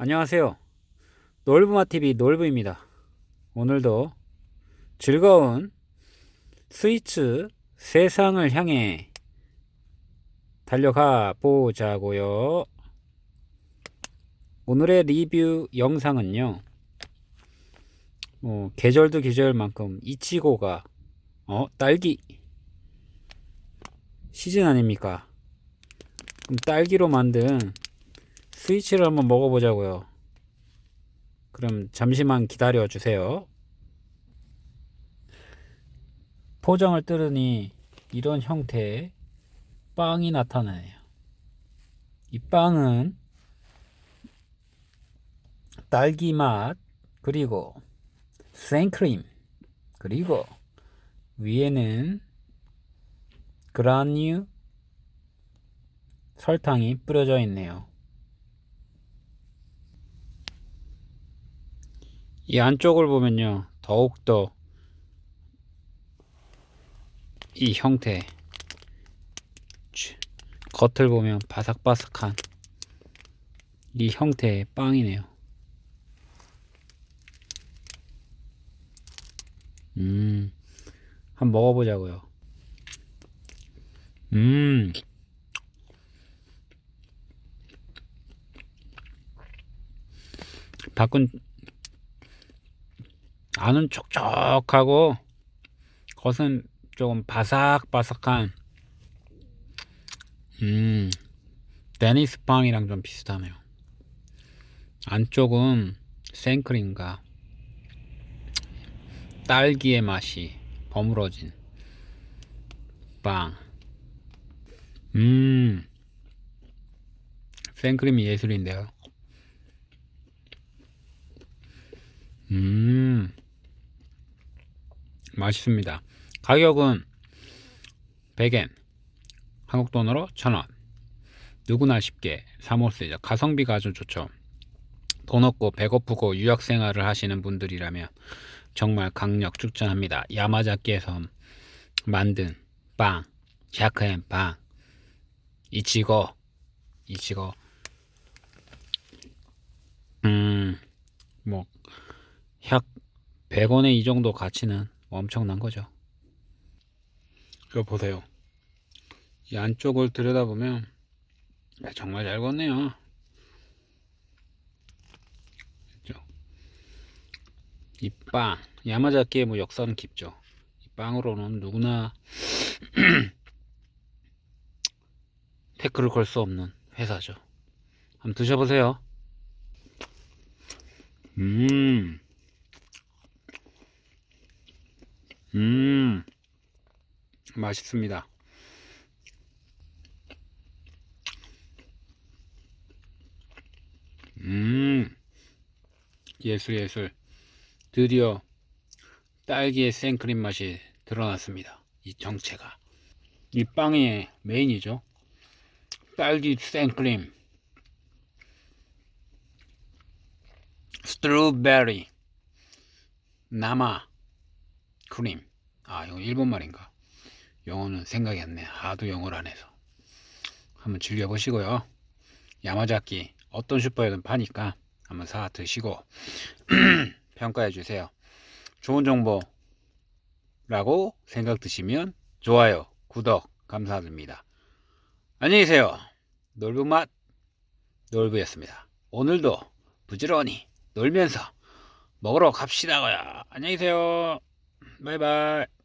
안녕하세요. 놀부마TV 놀부입니다. 오늘도 즐거운 스위츠 세상을 향해 달려가 보자고요. 오늘의 리뷰 영상은요. 어, 계절도 계절만큼 이치고가 어 딸기 시즌 아닙니까? 그럼 딸기로 만든 스위치를 한번 먹어보자고요. 그럼 잠시만 기다려 주세요. 포장을 뜯으니 이런 형태의 빵이 나타나네요. 이 빵은 딸기 맛 그리고 생크림 그리고 위에는 그라뉴 설탕이 뿌려져 있네요. 이 안쪽을 보면요. 더욱더 이 형태 겉을 보면 바삭바삭한 이 형태의 빵이네요. 음, 한번 먹어보자고요. 음, 밖은 안은 촉촉하고 겉은 조금 바삭바삭한 음 데니스 빵이랑 좀 비슷하네요. 안쪽은 생크림과 딸기의 맛이 버무러진 빵. 음, 생크림이 예술인데요. 음, 맛있습니다. 가격은 100엔, 한국 돈으로 1000원. 누구나 쉽게 사먹을 수 있죠. 가성비가 아주 좋죠. 돈 없고 배고프고 유학 생활을 하시는 분들이라면 정말 강력 추천합니다. 야마자키에서 만든 빵, 샤크엔 빵, 이치고, 이치고, 음, 뭐, 약 100원에 이 정도 가치는 엄청난 거죠. 이거 보세요. 이 안쪽을 들여다보면 정말 잘 걷네요. 이 빵, 야마자키의 뭐 역사는 깊죠. 이 빵으로는 누구나 태클을 걸 수 없는 회사죠. 한번 드셔보세요. 음. 음, 맛있습니다. 음, 예술, 예술. 드디어 딸기의 생크림 맛이 드러났습니다. 이 정체가. 이 빵의 메인이죠. 딸기 생크림. 스트로베리. 나마. 크림. 아 이거 일본 말인가? 영어는 생각이 안 나. 하도 영어를 안 해서. 한번 즐겨보시고요. 야마자키 어떤 슈퍼에든 파니까 한번 사 드시고 평가해 주세요. 좋은 정보라고 생각 드시면 좋아요 구독 감사드립니다. 안녕히 계세요. 놀부맛 놀부였습니다. 오늘도 부지런히 놀면서 먹으러 갑시다고요. 안녕히 계세요 拜拜。